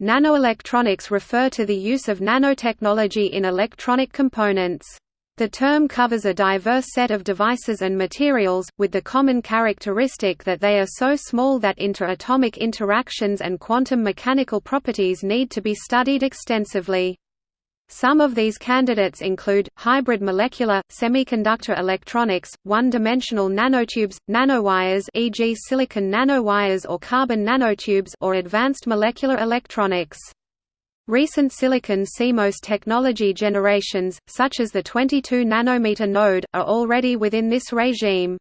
Nanoelectronics refer to the use of nanotechnology in electronic components. The term covers a diverse set of devices and materials, with the common characteristic that they are so small that interatomic interactions and quantum mechanical properties need to be studied extensively. Some of these candidates include, hybrid molecular, semiconductor electronics, one-dimensional nanotubes, nanowires e.g. silicon nanowires or carbon nanotubes or advanced molecular electronics. Recent silicon CMOS technology generations, such as the 22 nanometer node, are already within this regime.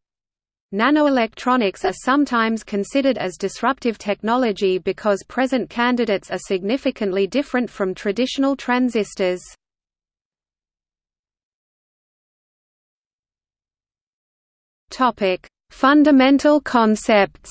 Nanoelectronics are sometimes considered as disruptive technology because present candidates are significantly different from traditional transistors. Fundamental concepts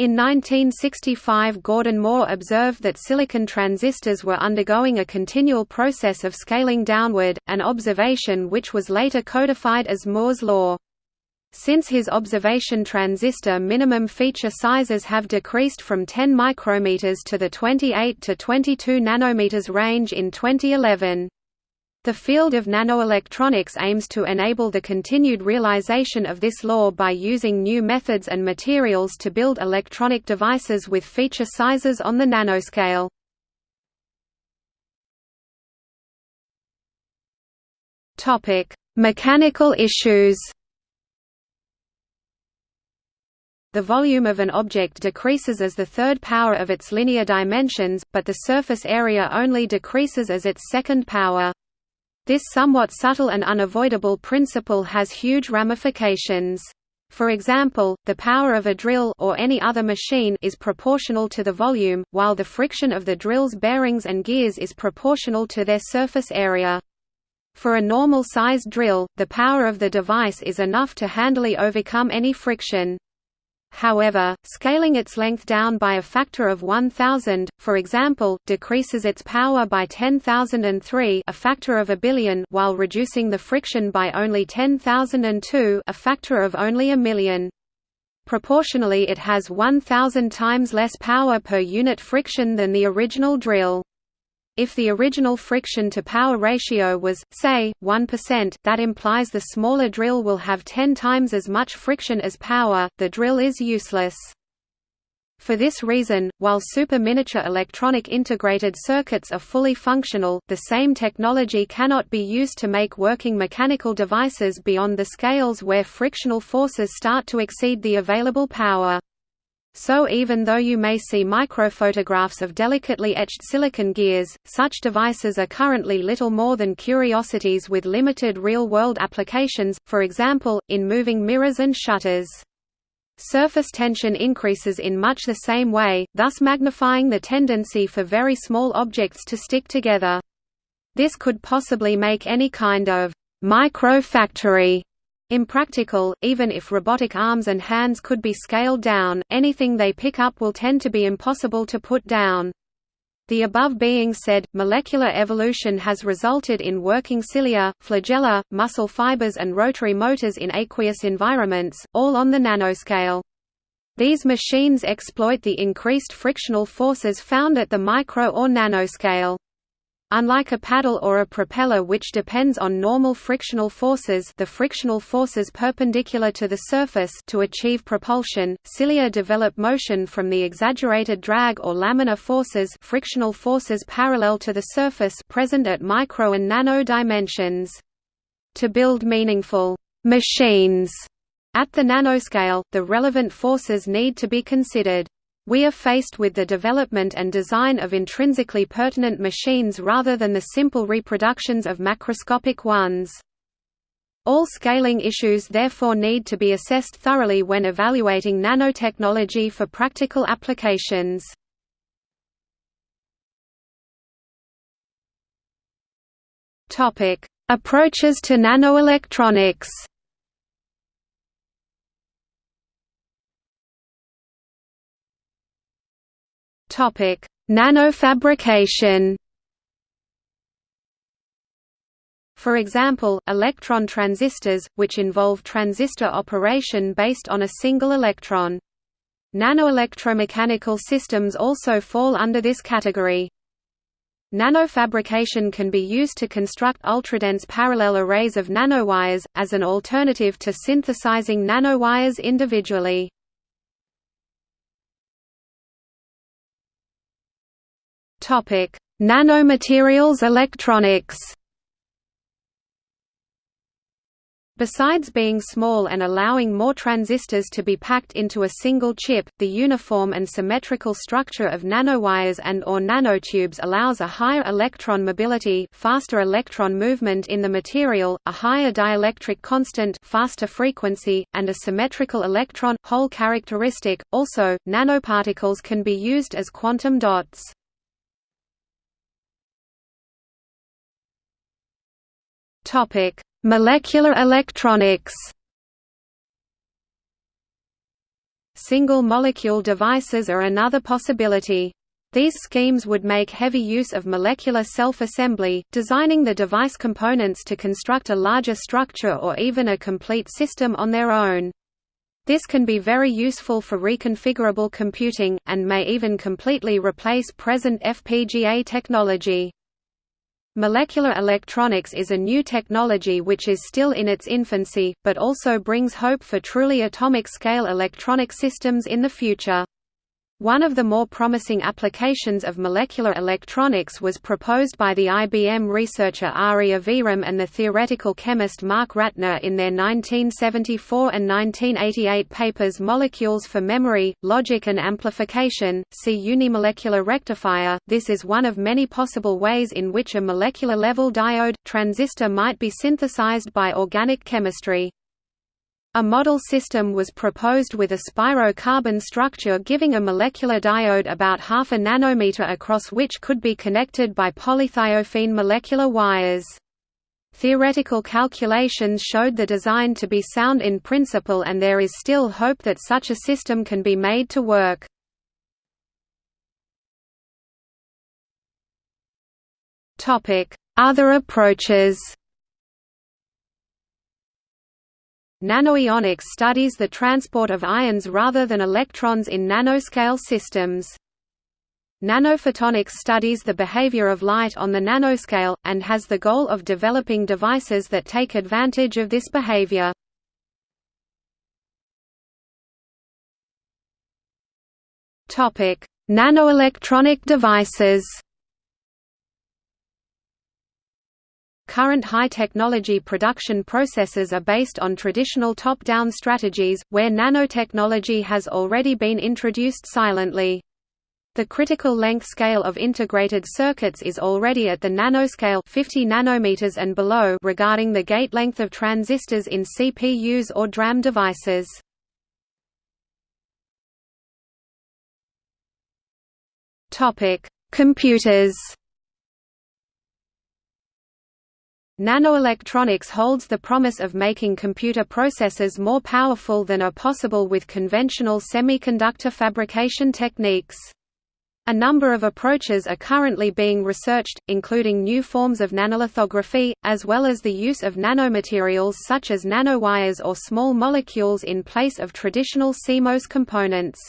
In 1965 Gordon Moore observed that silicon transistors were undergoing a continual process of scaling downward, an observation which was later codified as Moore's law. Since his observation transistor minimum feature sizes have decreased from 10 micrometers to the 28 to 22 nanometers range in 2011. The field of nanoelectronics aims to enable the continued realization of this law by using new methods and materials to build electronic devices with feature sizes on the nanoscale. Mechanical issues The volume of an object decreases as the third power of its linear dimensions, but the surface area only decreases as its second power. This somewhat subtle and unavoidable principle has huge ramifications. For example, the power of a drill or any other machine is proportional to the volume, while the friction of the drill's bearings and gears is proportional to their surface area. For a normal-sized drill, the power of the device is enough to handily overcome any friction. However, scaling its length down by a factor of 1000, for example, decreases its power by 10,003 a factor of a billion while reducing the friction by only 10,002 a factor of only a million. Proportionally it has 1,000 times less power per unit friction than the original drill. If the original friction-to-power ratio was, say, 1%, that implies the smaller drill will have 10 times as much friction as power, the drill is useless. For this reason, while super-miniature electronic integrated circuits are fully functional, the same technology cannot be used to make working mechanical devices beyond the scales where frictional forces start to exceed the available power. So even though you may see microphotographs of delicately etched silicon gears, such devices are currently little more than curiosities with limited real-world applications, for example, in moving mirrors and shutters. Surface tension increases in much the same way, thus magnifying the tendency for very small objects to stick together. This could possibly make any kind of microfactory Impractical, even if robotic arms and hands could be scaled down, anything they pick up will tend to be impossible to put down. The above being said, molecular evolution has resulted in working cilia, flagella, muscle fibers and rotary motors in aqueous environments, all on the nanoscale. These machines exploit the increased frictional forces found at the micro or nanoscale. Unlike a paddle or a propeller which depends on normal frictional forces the frictional forces perpendicular to the surface to achieve propulsion, cilia develop motion from the exaggerated drag or laminar forces frictional forces parallel to the surface present at micro and nano dimensions. To build meaningful «machines» at the nanoscale, the relevant forces need to be considered. We are faced with the development and design of intrinsically pertinent machines rather than the simple reproductions of macroscopic ones. All scaling issues therefore need to be assessed thoroughly when evaluating nanotechnology for practical applications. Approaches to nanoelectronics Topic: Nanofabrication. For example, electron transistors, which involve transistor operation based on a single electron. Nanoelectromechanical systems also fall under this category. Nanofabrication can be used to construct ultradense parallel arrays of nanowires, as an alternative to synthesizing nanowires individually. Nanomaterials electronics Besides being small and allowing more transistors to be packed into a single chip, the uniform and symmetrical structure of nanowires and or nanotubes allows a higher electron mobility faster electron movement in the material, a higher dielectric constant faster frequency, and a symmetrical electron hole characteristic. Also, nanoparticles can be used as quantum dots. Topic Molecular electronics Single-molecule devices are another possibility. These schemes would make heavy use of molecular self-assembly, designing the device components to construct a larger structure or even a complete system on their own. This can be very useful for reconfigurable computing, and may even completely replace present FPGA technology. Molecular electronics is a new technology which is still in its infancy, but also brings hope for truly atomic-scale electronic systems in the future. One of the more promising applications of molecular electronics was proposed by the IBM researcher Ari Aviram and the theoretical chemist Mark Ratner in their 1974 and 1988 papers Molecules for Memory, Logic and Amplification, see Unimolecular rectifier. This is one of many possible ways in which a molecular level diode, transistor might be synthesized by organic chemistry. A model system was proposed with a spiro-carbon structure giving a molecular diode about half a nanometer across which could be connected by polythiophene molecular wires. Theoretical calculations showed the design to be sound in principle and there is still hope that such a system can be made to work. Other approaches Nanoionics studies the transport of ions rather than electrons in nanoscale systems. Nanophotonics studies the behavior of light on the nanoscale, and has the goal of developing devices that take advantage of this behavior. Nanoelectronic devices Current high-technology production processes are based on traditional top-down strategies, where nanotechnology has already been introduced silently. The critical length scale of integrated circuits is already at the nanoscale 50 nanometers and below regarding the gate length of transistors in CPUs or DRAM devices. Computers Nanoelectronics holds the promise of making computer processors more powerful than are possible with conventional semiconductor fabrication techniques. A number of approaches are currently being researched, including new forms of nanolithography, as well as the use of nanomaterials such as nanowires or small molecules in place of traditional CMOS components.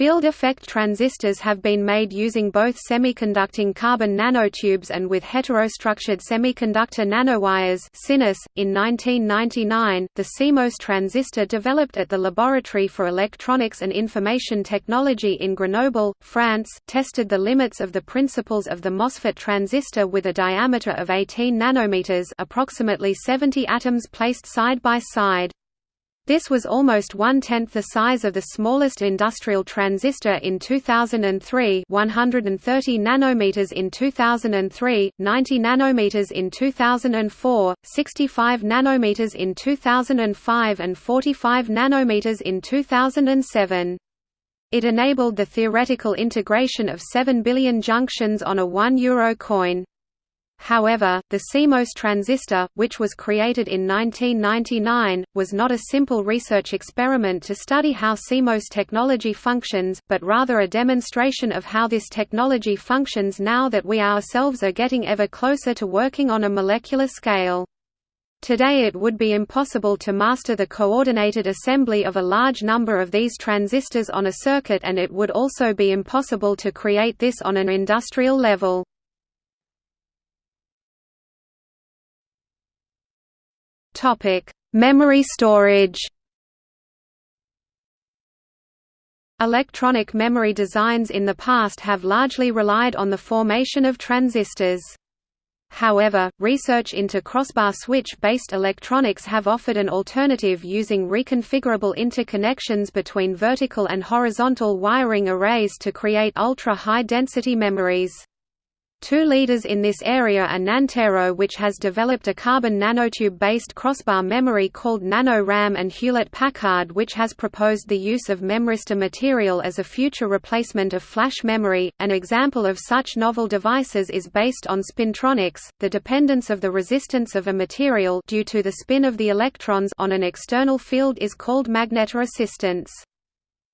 Field effect transistors have been made using both semiconducting carbon nanotubes and with heterostructured semiconductor nanowires .In 1999, the CMOS transistor developed at the Laboratory for Electronics and Information Technology in Grenoble, France, tested the limits of the principles of the MOSFET transistor with a diameter of 18 nanometers approximately 70 atoms placed side by side. This was almost one-tenth the size of the smallest industrial transistor in 2003 130 nanometers in 2003, 90 nanometers in 2004, 65 nanometers in 2005 and 45 nanometers in 2007. It enabled the theoretical integration of 7 billion junctions on a 1 euro coin. However, the CMOS transistor, which was created in 1999, was not a simple research experiment to study how CMOS technology functions, but rather a demonstration of how this technology functions now that we ourselves are getting ever closer to working on a molecular scale. Today it would be impossible to master the coordinated assembly of a large number of these transistors on a circuit and it would also be impossible to create this on an industrial level. Memory storage Electronic memory designs in the past have largely relied on the formation of transistors. However, research into crossbar switch-based electronics have offered an alternative using reconfigurable interconnections between vertical and horizontal wiring arrays to create ultra-high density memories. Two leaders in this area are Nantero which has developed a carbon nanotube-based crossbar memory called NanoRAM and Hewlett-Packard which has proposed the use of memristor material as a future replacement of flash memory. An example of such novel devices is based on spintronics, the dependence of the resistance of a material due to the spin of the electrons on an external field is called magnetoresistance.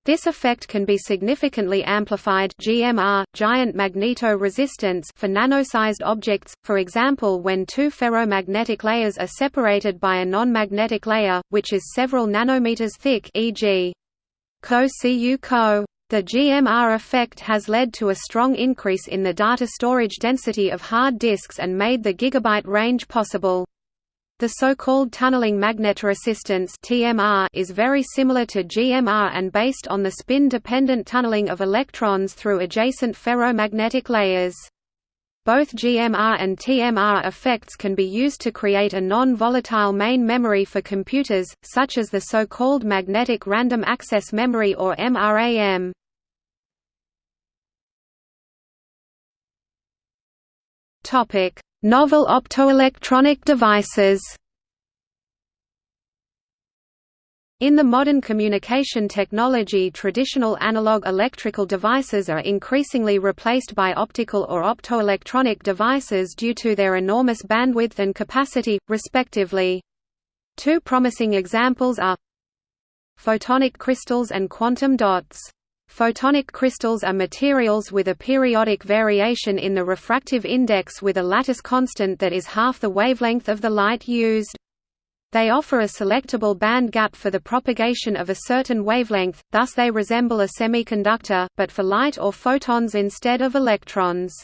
This effect can be significantly amplified GMR, giant magneto-resistance for nanosized objects, for example when two ferromagnetic layers are separated by a non-magnetic layer, which is several nanometers thick e.g. Co-Cu Co. The GMR effect has led to a strong increase in the data storage density of hard disks and made the gigabyte range possible. The so-called tunneling magnetoresistance (TMR) is very similar to GMR and based on the spin-dependent tunneling of electrons through adjacent ferromagnetic layers. Both GMR and TMR effects can be used to create a non-volatile main memory for computers, such as the so-called magnetic random access memory or MRAM. Topic: Novel optoelectronic devices In the modern communication technology traditional analog electrical devices are increasingly replaced by optical or optoelectronic devices due to their enormous bandwidth and capacity, respectively. Two promising examples are photonic crystals and quantum dots. Photonic crystals are materials with a periodic variation in the refractive index with a lattice constant that is half the wavelength of the light used. They offer a selectable band gap for the propagation of a certain wavelength, thus they resemble a semiconductor, but for light or photons instead of electrons.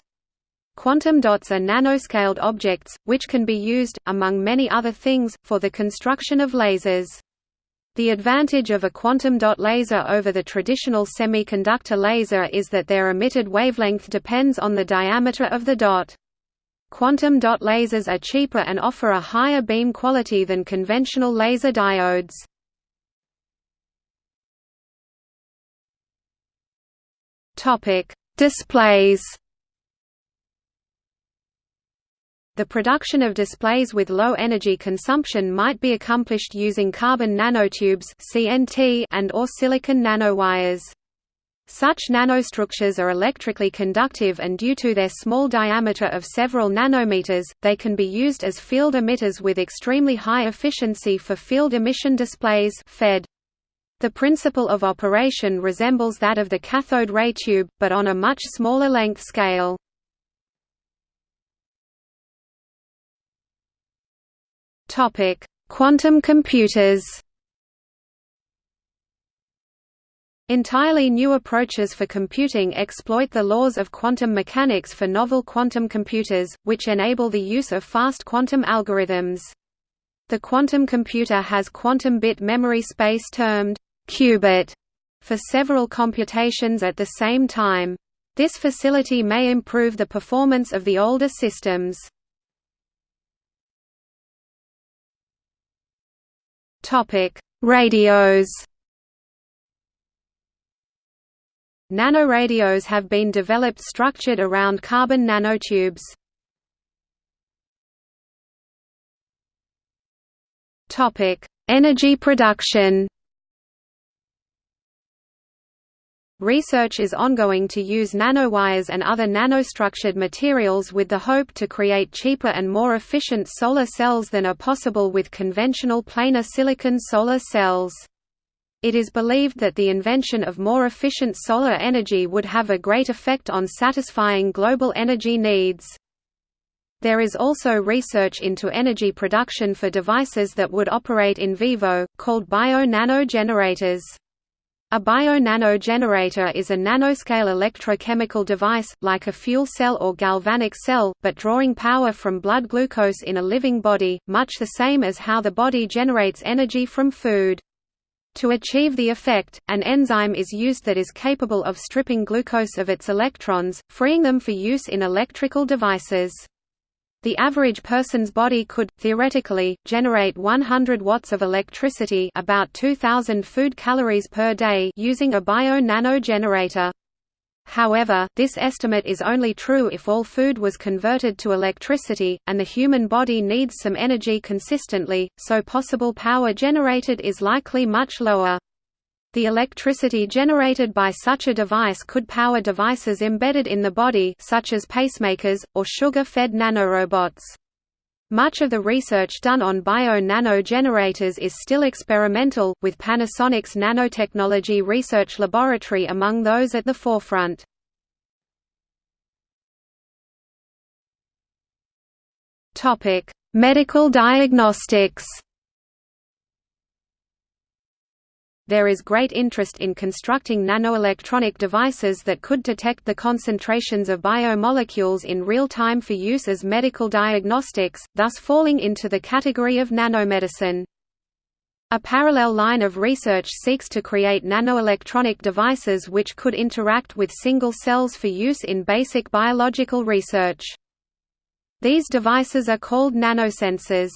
Quantum dots are nanoscaled objects, which can be used, among many other things, for the construction of lasers. The advantage of a quantum dot laser over the traditional semiconductor laser is that their emitted wavelength depends on the diameter of the dot. Quantum dot lasers are cheaper and offer a higher beam quality than conventional laser diodes. Displays The production of displays with low energy consumption might be accomplished using carbon nanotubes (CNT) and or silicon nanowires. Such nanostructures are electrically conductive and due to their small diameter of several nanometers, they can be used as field emitters with extremely high efficiency for field emission displays FED. The principle of operation resembles that of the cathode ray tube, but on a much smaller length scale. Topic: Quantum computers. Entirely new approaches for computing exploit the laws of quantum mechanics for novel quantum computers, which enable the use of fast quantum algorithms. The quantum computer has quantum bit memory space termed qubit for several computations at the same time. This facility may improve the performance of the older systems. Topic: Radios. Nanoradios have been developed structured around carbon nanotubes. Topic: Energy production. Research is ongoing to use nanowires and other nanostructured materials with the hope to create cheaper and more efficient solar cells than are possible with conventional planar silicon solar cells. It is believed that the invention of more efficient solar energy would have a great effect on satisfying global energy needs. There is also research into energy production for devices that would operate in vivo, called bio-nano-generators. A bio-nano generator is a nanoscale electrochemical device, like a fuel cell or galvanic cell, but drawing power from blood glucose in a living body, much the same as how the body generates energy from food. To achieve the effect, an enzyme is used that is capable of stripping glucose of its electrons, freeing them for use in electrical devices. The average person's body could, theoretically, generate 100 watts of electricity about 2,000 food calories per day using a bio-nano generator. However, this estimate is only true if all food was converted to electricity, and the human body needs some energy consistently, so possible power generated is likely much lower. The electricity generated by such a device could power devices embedded in the body such as pacemakers, or sugar-fed nanorobots. Much of the research done on bio-nano generators is still experimental, with Panasonic's Nanotechnology Research Laboratory among those at the forefront. Medical diagnostics There is great interest in constructing nanoelectronic devices that could detect the concentrations of biomolecules in real time for use as medical diagnostics, thus falling into the category of nanomedicine. A parallel line of research seeks to create nanoelectronic devices which could interact with single cells for use in basic biological research. These devices are called nanosensors.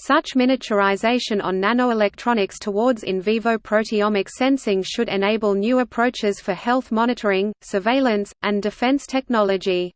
Such miniaturization on nanoelectronics towards in vivo proteomic sensing should enable new approaches for health monitoring, surveillance, and defense technology.